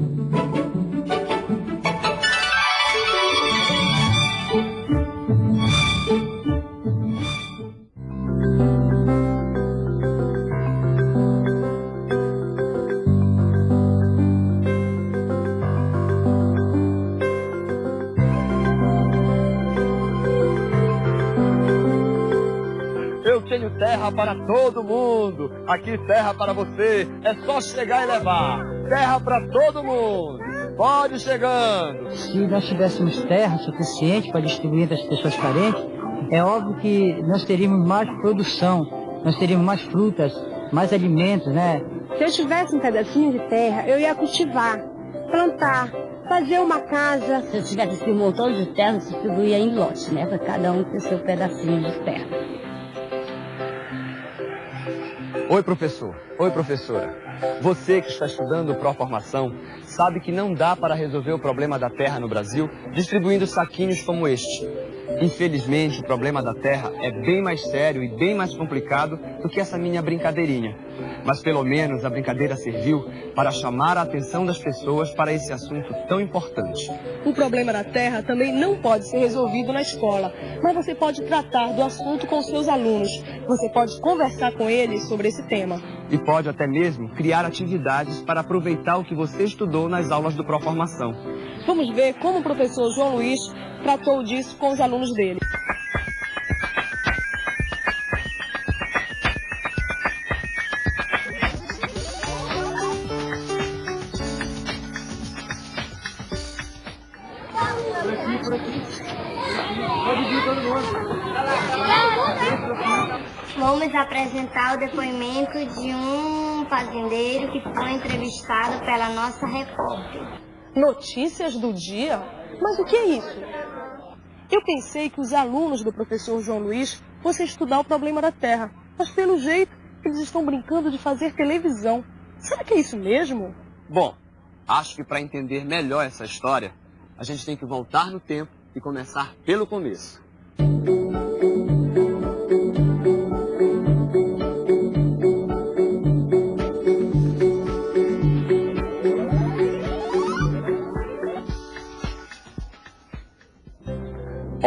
Eu tenho terra para todo mundo. Aqui terra para você. É só chegar e levar. Terra para todo mundo. Pode chegando. Se nós tivéssemos terra suficiente para distribuir entre as pessoas carentes, é óbvio que nós teríamos mais produção, nós teríamos mais frutas, mais alimentos, né? Se eu tivesse um pedacinho de terra, eu ia cultivar, plantar, fazer uma casa. Se eu tivesse esse montão de terra, eu distribuía em lotes, né? Para cada um ter seu pedacinho de terra. Oi, professor. Oi, professora. Você que está estudando Proformação sabe que não dá para resolver o problema da terra no Brasil distribuindo saquinhos como este. Infelizmente, o problema da terra é bem mais sério e bem mais complicado do que essa minha brincadeirinha. Mas pelo menos a brincadeira serviu para chamar a atenção das pessoas para esse assunto tão importante. O problema da terra também não pode ser resolvido na escola, mas você pode tratar do assunto com seus alunos. Você pode conversar com eles sobre esse tema. E pode até mesmo criar atividades para aproveitar o que você estudou nas aulas do Proformação. Vamos ver como o professor João Luiz tratou disso com os alunos dele. Vamos apresentar o depoimento de um fazendeiro que foi entrevistado pela nossa repórter. Notícias do dia? Mas o que é isso? Eu pensei que os alunos do professor João Luiz fossem estudar o problema da terra, mas pelo jeito eles estão brincando de fazer televisão. Será que é isso mesmo? Bom, acho que para entender melhor essa história, a gente tem que voltar no tempo e começar pelo começo.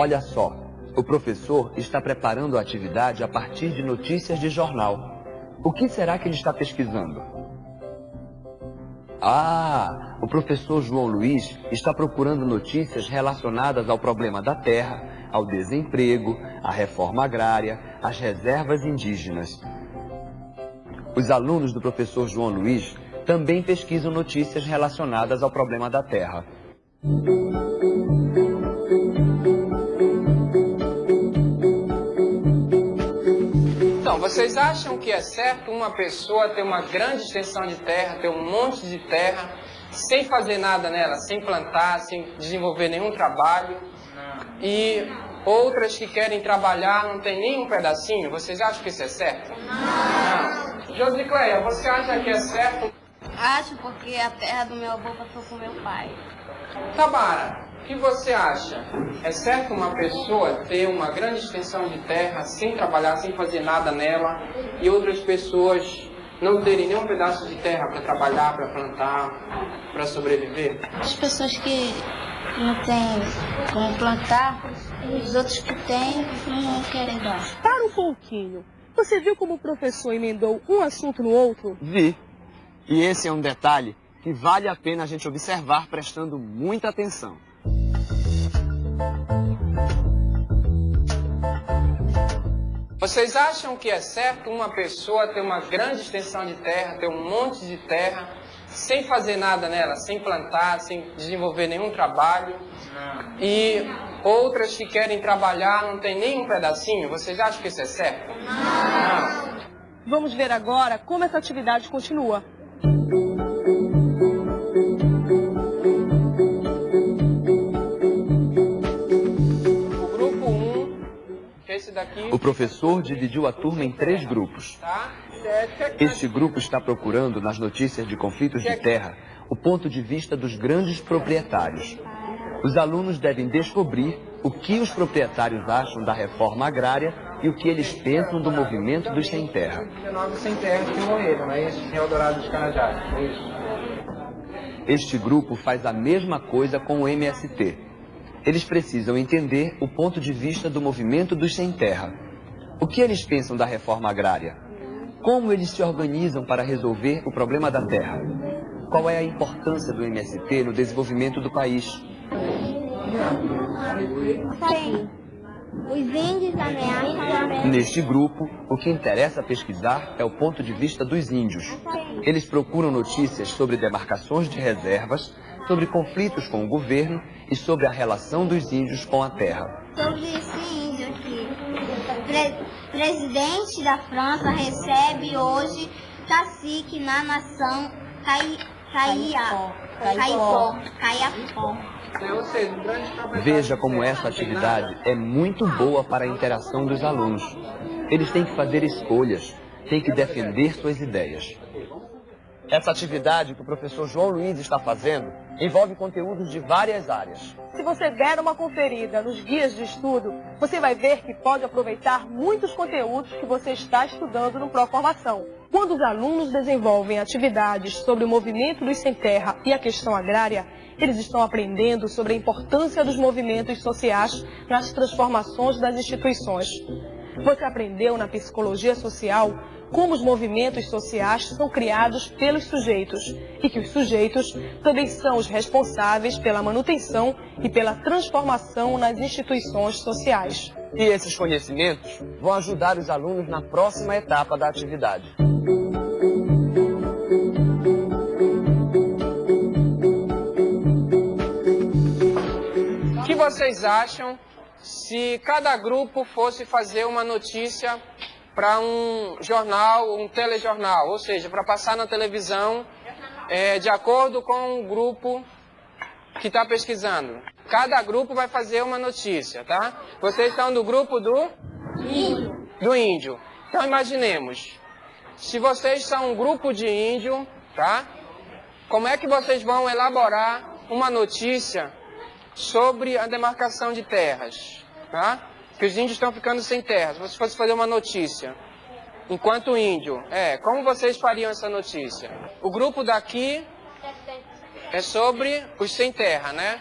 Olha só, o professor está preparando a atividade a partir de notícias de jornal. O que será que ele está pesquisando? Ah, o professor João Luiz está procurando notícias relacionadas ao problema da terra, ao desemprego, à reforma agrária, às reservas indígenas. Os alunos do professor João Luiz também pesquisam notícias relacionadas ao problema da terra. Vocês acham que é certo uma pessoa ter uma grande extensão de terra, ter um monte de terra, sem fazer nada nela, sem plantar, sem desenvolver nenhum trabalho, e outras que querem trabalhar não tem nenhum pedacinho? Vocês acham que isso é certo? Não. Josicleia, você acha que é certo? Acho porque a terra do meu avô passou com meu pai. Tabara, o que você acha? É certo uma pessoa ter uma grande extensão de terra sem trabalhar, sem fazer nada nela, e outras pessoas não terem nenhum pedaço de terra para trabalhar, para plantar, para sobreviver? As pessoas que não têm como plantar, os outros que têm não querem dar. Para um pouquinho. Você viu como o professor emendou um assunto no outro? Vi. E esse é um detalhe que vale a pena a gente observar prestando muita atenção. Vocês acham que é certo uma pessoa ter uma grande extensão de terra, ter um monte de terra, sem fazer nada nela, sem plantar, sem desenvolver nenhum trabalho, e outras que querem trabalhar não tem nenhum pedacinho? Vocês acham que isso é certo? Não. Vamos ver agora como essa atividade continua. Daqui, O professor dividiu a turma em três grupos. tá? Este grupo está procurando, nas notícias de conflitos de terra, o ponto de vista dos grandes proprietários. Os alunos devem descobrir o que os proprietários acham da reforma agrária e o que eles pensam do movimento dos sem terra. 19 sem terra que morreram, não é isso? Em Eldorado dos Canajás, é isso? Este grupo faz a mesma coisa com o MST. Eles precisam entender o ponto de vista do movimento dos sem terra. O que eles pensam da reforma agrária? Como eles se organizam para resolver o problema da terra? Qual é a importância do MST no desenvolvimento do país? Sim. Os índios ameaçam. Neste grupo, o que interessa pesquisar é o ponto de vista dos índios. Eles procuram notícias sobre demarcações de reservas, sobre conflitos com o governo e sobre a relação dos índios com a terra. Sobre esse índio aqui. Pre presidente da França recebe hoje cacique na nação Cai Caia. Caipó. Caiapó. Veja como essa atividade é muito boa para a interação dos alunos. Eles têm que fazer escolhas, têm que defender suas ideias. Essa atividade que o professor João Luiz está fazendo envolve conteúdos de várias áreas. Se você der uma conferida nos guias de estudo, você vai ver que pode aproveitar muitos conteúdos que você está estudando no Proformação. Quando os alunos desenvolvem atividades sobre o movimento dos sem terra e a questão agrária, eles estão aprendendo sobre a importância dos movimentos sociais nas transformações das instituições. Você aprendeu na psicologia social como os movimentos sociais são criados pelos sujeitos e que os sujeitos também são os responsáveis pela manutenção e pela transformação nas instituições sociais. E esses conhecimentos vão ajudar os alunos na próxima etapa da atividade. O que vocês acham se cada grupo fosse fazer uma notícia para um jornal, um telejornal, ou seja, para passar na televisão é, de acordo com o grupo que está pesquisando. Cada grupo vai fazer uma notícia, tá? Vocês estão do grupo do índio. Do índio. Então imaginemos, se vocês são um grupo de índio, tá? Como é que vocês vão elaborar uma notícia sobre a demarcação de terras, tá? Que os índios estão ficando sem terras. Se você fosse fazer uma notícia, enquanto índio, é, como vocês fariam essa notícia? O grupo daqui é sobre os sem terra, né?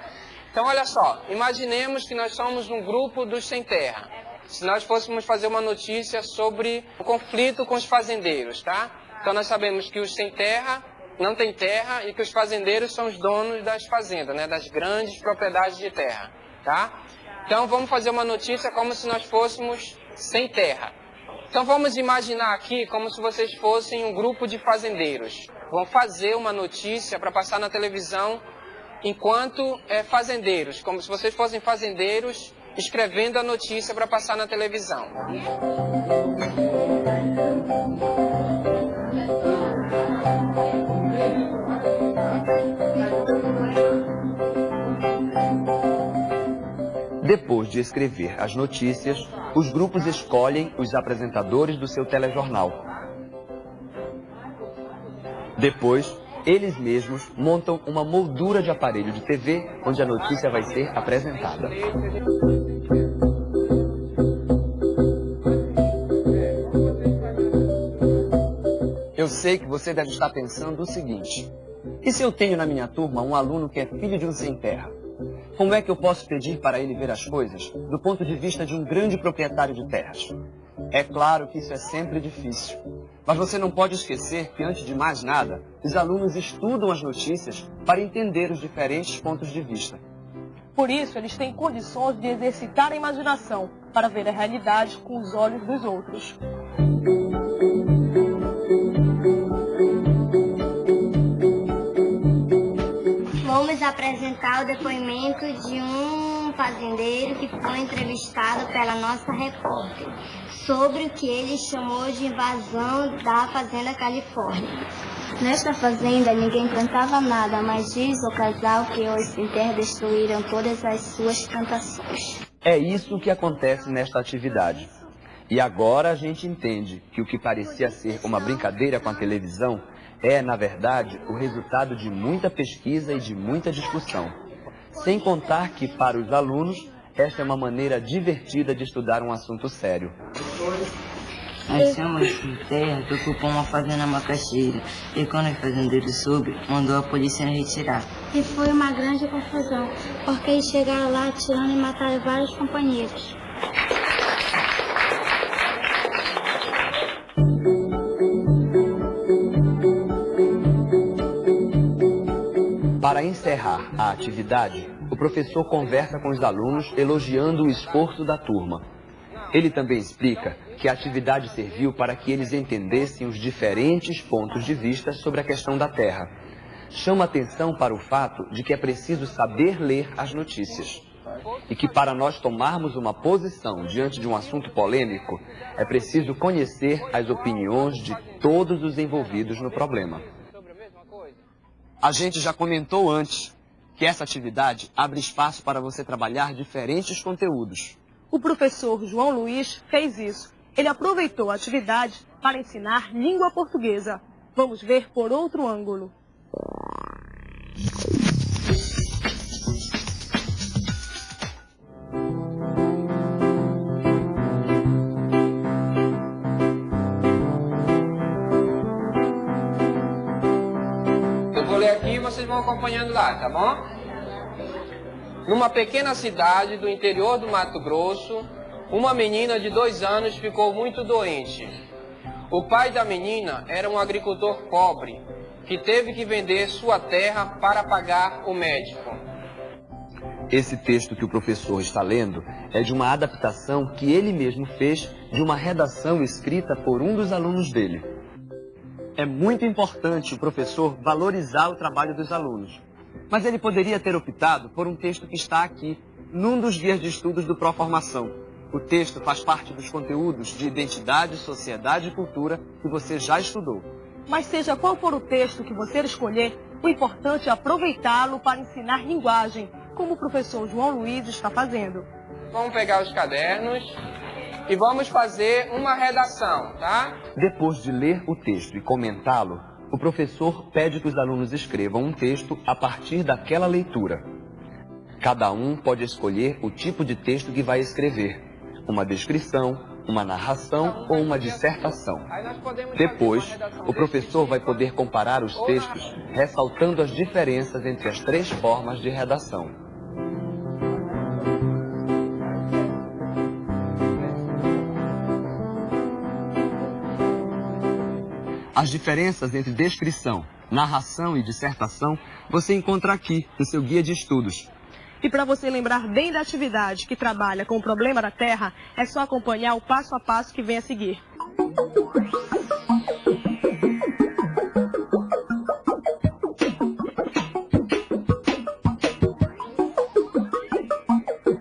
Então, olha só, imaginemos que nós somos um grupo dos sem terra. Se nós fôssemos fazer uma notícia sobre o conflito com os fazendeiros, tá? Então, nós sabemos que os sem terra não têm terra e que os fazendeiros são os donos das fazendas, né? Das grandes propriedades de terra, tá? Então, vamos fazer uma notícia como se nós fôssemos sem terra. Então, vamos imaginar aqui como se vocês fossem um grupo de fazendeiros. Vão fazer uma notícia para passar na televisão enquanto é, fazendeiros, como se vocês fossem fazendeiros escrevendo a notícia para passar na televisão. Depois de escrever as notícias, os grupos escolhem os apresentadores do seu telejornal. Depois, eles mesmos montam uma moldura de aparelho de TV onde a notícia vai ser apresentada. Eu sei que você deve estar pensando o seguinte: e se eu tenho na minha turma um aluno que é filho de um sem terra? Como é que eu posso pedir para ele ver as coisas do ponto de vista de um grande proprietário de terras? É claro que isso é sempre difícil. Mas você não pode esquecer que, antes de mais nada, os alunos estudam as notícias para entender os diferentes pontos de vista. Por isso, eles têm condições de exercitar a imaginação para ver a realidade com os olhos dos outros. Apresentar o depoimento de um fazendeiro que foi entrevistado pela nossa repórter sobre o que ele chamou de invasão da Fazenda Califórnia. Nesta fazenda ninguém plantava nada, mas diz o casal que os sem terra destruíram todas as suas plantações. É isso que acontece nesta atividade. E agora a gente entende que o que parecia ser uma brincadeira com a televisão é, na verdade, o resultado de muita pesquisa e de muita discussão. Sem contar que, para os alunos, esta é uma maneira divertida de estudar um assunto sério. Nós somos de terra que ocupou uma fazenda macaxeira e quando o fazendeiro soube, mandou a polícia retirar. E foi uma grande confusão, porque eles chegaram lá atirando e mataram vários companheiros. Encerrar a atividade, o professor conversa com os alunos elogiando o esforço da turma. Ele também explica que a atividade serviu para que eles entendessem os diferentes pontos de vista sobre a questão da Terra. Chama atenção para o fato de que é preciso saber ler as notícias. E que para nós tomarmos uma posição diante de um assunto polêmico, é preciso conhecer as opiniões de todos os envolvidos no problema. A gente já comentou antes que essa atividade abre espaço para você trabalhar diferentes conteúdos. O professor João Luiz fez isso. Ele aproveitou a atividade para ensinar língua portuguesa. Vamos ver por outro ângulo. Acompanhando lá, tá bom? Numa pequena cidade do interior do Mato Grosso, uma menina de dois anos ficou muito doente. O pai da menina era um agricultor pobre que teve que vender sua terra para pagar o médico. Esse texto que o professor está lendo é de uma adaptação que ele mesmo fez de uma redação escrita por um dos alunos dele. É muito importante o professor valorizar o trabalho dos alunos. Mas ele poderia ter optado por um texto que está aqui, num dos guias de estudos do Proformação. O texto faz parte dos conteúdos de identidade, sociedade e cultura que você já estudou. Mas seja qual for o texto que você escolher, o importante é aproveitá-lo para ensinar linguagem, como o professor João Luiz está fazendo. Vamos pegar os cadernos e vamos fazer uma redação, tá? Depois de ler o texto e comentá-lo, o professor pede que os alunos escrevam um texto a partir daquela leitura. Cada um pode escolher o tipo de texto que vai escrever, uma descrição, uma narração ou uma dissertação. Depois, o professor vai poder comparar os textos, ressaltando as diferenças entre as três formas de redação. As diferenças entre descrição, narração e dissertação você encontra aqui no seu guia de estudos. E para você lembrar bem da atividade que trabalha com o problema da Terra, é só acompanhar o passo a passo que vem a seguir.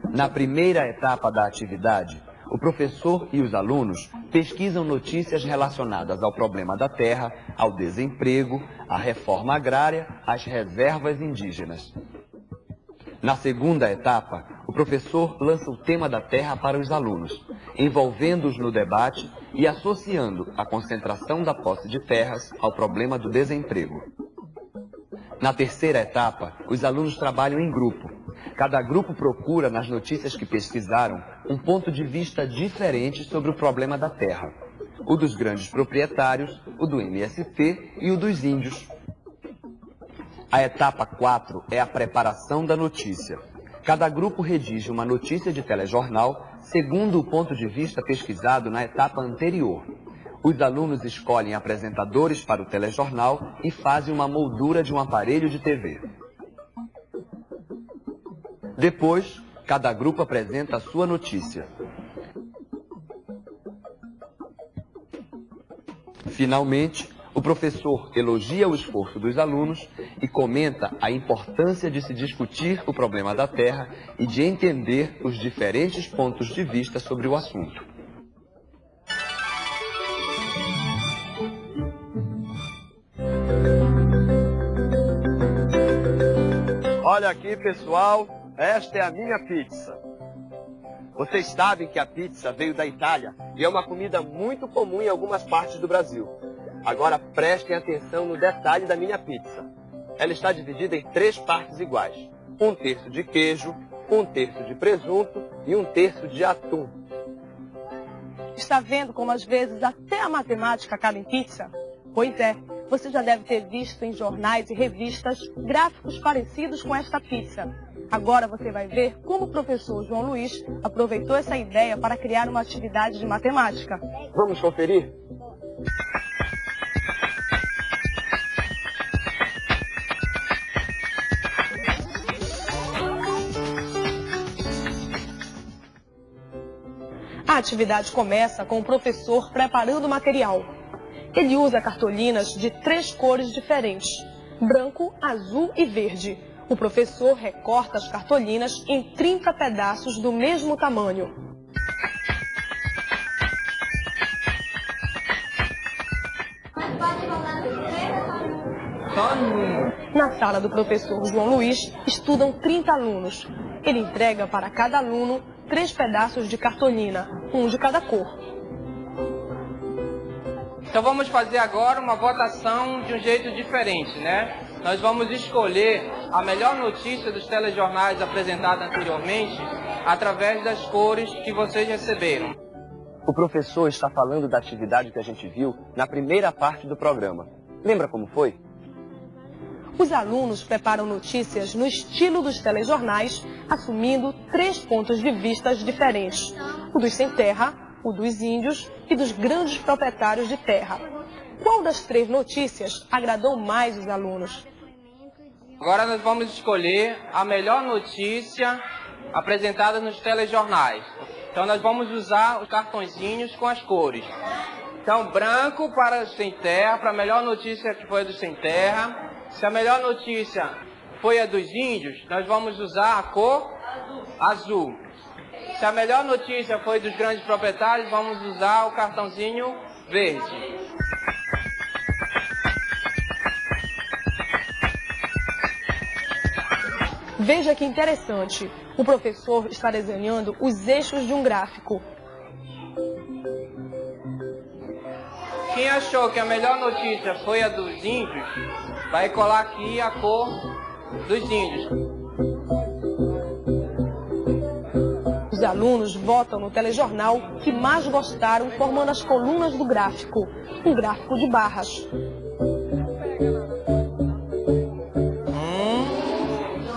Na primeira etapa da atividade, o professor e os alunos pesquisam notícias relacionadas ao problema da terra, ao desemprego, à reforma agrária, às reservas indígenas. Na segunda etapa, o professor lança o tema da terra para os alunos, envolvendo-os no debate e associando a concentração da posse de terras ao problema do desemprego. Na terceira etapa, os alunos trabalham em grupo, Cada grupo procura, nas notícias que pesquisaram, um ponto de vista diferente sobre o problema da terra. O dos grandes proprietários, o do MST e o dos índios. A etapa 4 é a preparação da notícia. Cada grupo redige uma notícia de telejornal segundo o ponto de vista pesquisado na etapa anterior. Os alunos escolhem apresentadores para o telejornal e fazem uma moldura de um aparelho de TV. Depois, cada grupo apresenta a sua notícia. Finalmente, o professor elogia o esforço dos alunos e comenta a importância de se discutir o problema da Terra e de entender os diferentes pontos de vista sobre o assunto. Olha aqui, pessoal, esta é a minha pizza. Vocês sabem que a pizza veio da Itália e é uma comida muito comum em algumas partes do Brasil. Agora prestem atenção no detalhe da minha pizza. Ela está dividida em três partes iguais. Um terço de queijo, um terço de presunto e um terço de atum. Está vendo como às vezes até a matemática acaba em pizza? Pois é, você já deve ter visto em jornais e revistas gráficos parecidos com esta pizza. Agora você vai ver como o professor João Luiz aproveitou essa ideia para criar uma atividade de matemática. Vamos conferir? A atividade começa com o professor preparando o material. Ele usa cartolinas de três cores diferentes, branco, azul e verde. O professor recorta as cartolinas em 30 pedaços do mesmo tamanho. Na sala do professor João Luiz, estudam 30 alunos. Ele entrega para cada aluno três pedaços de cartolina, um de cada cor. Então vamos fazer agora uma votação de um jeito diferente, né? Nós vamos escolher a melhor notícia dos telejornais apresentada anteriormente através das cores que vocês receberam. O professor está falando da atividade que a gente viu na primeira parte do programa. Lembra como foi? Os alunos preparam notícias no estilo dos telejornais, assumindo três pontos de vista diferentes: o dos sem terra, o dos índios e dos grandes proprietários de terra. Qual das três notícias agradou mais os alunos? Agora nós vamos escolher a melhor notícia apresentada nos telejornais. Então nós vamos usar os cartõezinhos com as cores. Então, branco para os sem terra, para a melhor notícia que foi a dos sem terra. Se a melhor notícia foi a dos índios, nós vamos usar a cor azul. Se a melhor notícia foi dos grandes proprietários, vamos usar o cartãozinho verde. Veja que interessante. O professor está desenhando os eixos de um gráfico. Quem achou que a melhor notícia foi a dos índios, vai colar aqui a cor dos índios. Os alunos votam no telejornal que mais gostaram, formando as colunas do gráfico, um gráfico de barras. Um,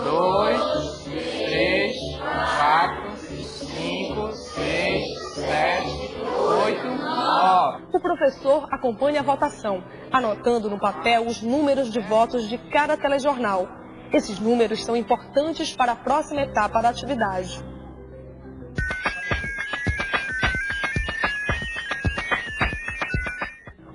dois, três, quatro, cinco, seis, sete, oito, nove. O professor acompanha a votação, anotando no papel os números de votos de cada telejornal. Esses números são importantes para a próxima etapa da atividade.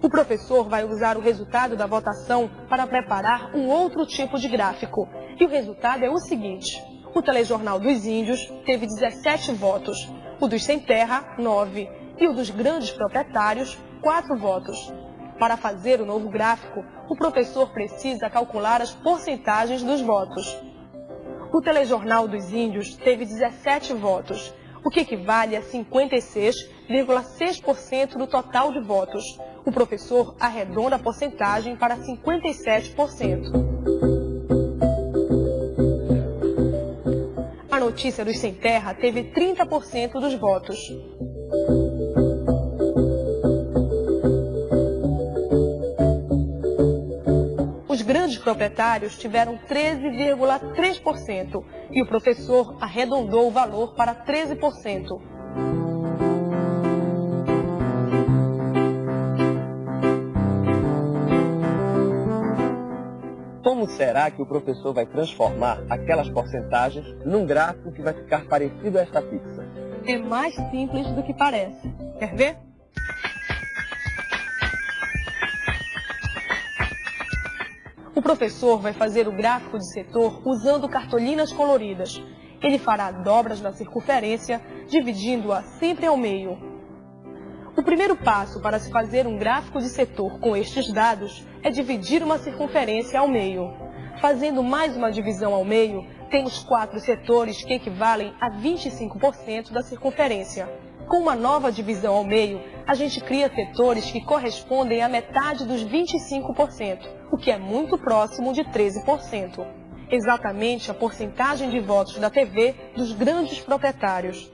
O professor vai usar o resultado da votação para preparar um outro tipo de gráfico. E o resultado é o seguinte: o telejornal dos índios teve 17 votos, o dos sem terra, 9, e o dos grandes proprietários, 4 votos. Para fazer o novo gráfico, o professor precisa calcular as porcentagens dos votos. O telejornal dos índios teve 17 votos, o que equivale a 56,6% do total de votos. O professor arredonda a porcentagem para 57%. A notícia dos sem terra teve 30% dos votos. Os grandes proprietários tiveram 13,3% e o professor arredondou o valor para 13%. Será que o professor vai transformar aquelas porcentagens num gráfico que vai ficar parecido a esta pizza? É mais simples do que parece. Quer ver? O professor vai fazer o gráfico de setor usando cartolinas coloridas. Ele fará dobras na circunferência, dividindo-a sempre ao meio. O primeiro passo para se fazer um gráfico de setor com estes dados é dividir uma circunferência ao meio. Fazendo mais uma divisão ao meio, temos quatro setores que equivalem a 25% da circunferência. Com uma nova divisão ao meio, a gente cria setores que correspondem à metade dos 25%, o que é muito próximo de 13%. Exatamente a porcentagem de votos da TV dos grandes proprietários.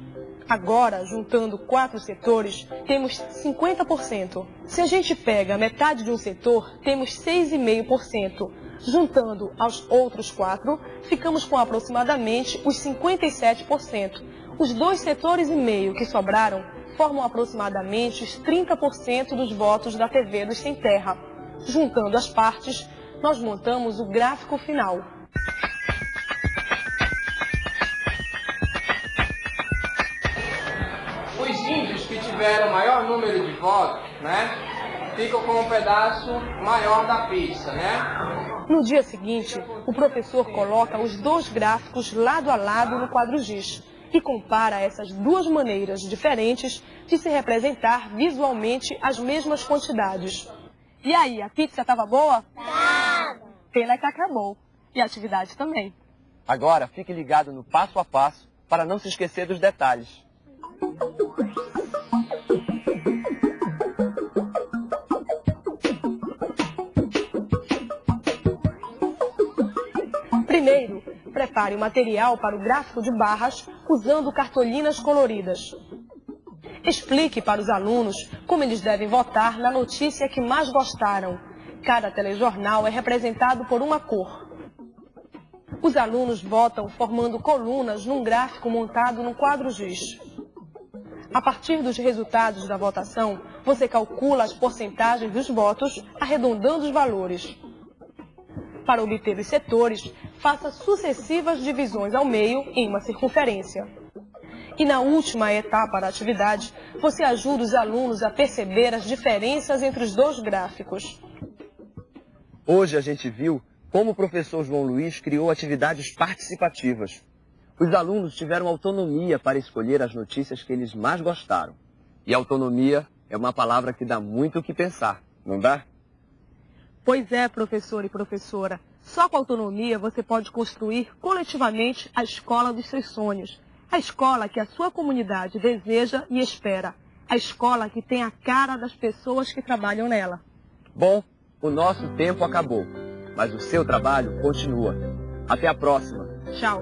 Agora, juntando quatro setores, temos 50%. Se a gente pega metade de um setor, temos 6,5%. Juntando aos outros quatro, ficamos com aproximadamente os 57%. Os dois setores e meio que sobraram formam aproximadamente os 30% dos votos da TV dos Sem Terra. Juntando as partes, nós montamos o gráfico final. Os índios que tiveram maior número de votos, né, ficam com um pedaço maior da pista, né? No dia seguinte, o professor coloca os dois gráficos lado a lado no quadro giz e compara essas duas maneiras diferentes de se representar visualmente as mesmas quantidades. E aí, a pizza estava boa? Tava. Pena que acabou. E a atividade também. Agora, fique ligado no passo a passo para não se esquecer dos detalhes. Primeiro, prepare o material para o gráfico de barras usando cartolinas coloridas. Explique para os alunos como eles devem votar na notícia que mais gostaram. Cada telejornal é representado por uma cor. Os alunos votam formando colunas num gráfico montado no quadro giz. A partir dos resultados da votação, você calcula as porcentagens dos votos, arredondando os valores. Para obter os setores, faça sucessivas divisões ao meio em uma circunferência. E na última etapa da atividade, você ajuda os alunos a perceber as diferenças entre os dois gráficos. Hoje a gente viu como o professor João Luiz criou atividades participativas. Os alunos tiveram autonomia para escolher as notícias que eles mais gostaram. E autonomia é uma palavra que dá muito o que pensar, não dá? Pois é, professor e professora. Só com autonomia você pode construir coletivamente a escola dos seus sonhos. A escola que a sua comunidade deseja e espera. A escola que tem a cara das pessoas que trabalham nela. Bom, o nosso tempo acabou, mas o seu trabalho continua. Até a próxima. Tchau.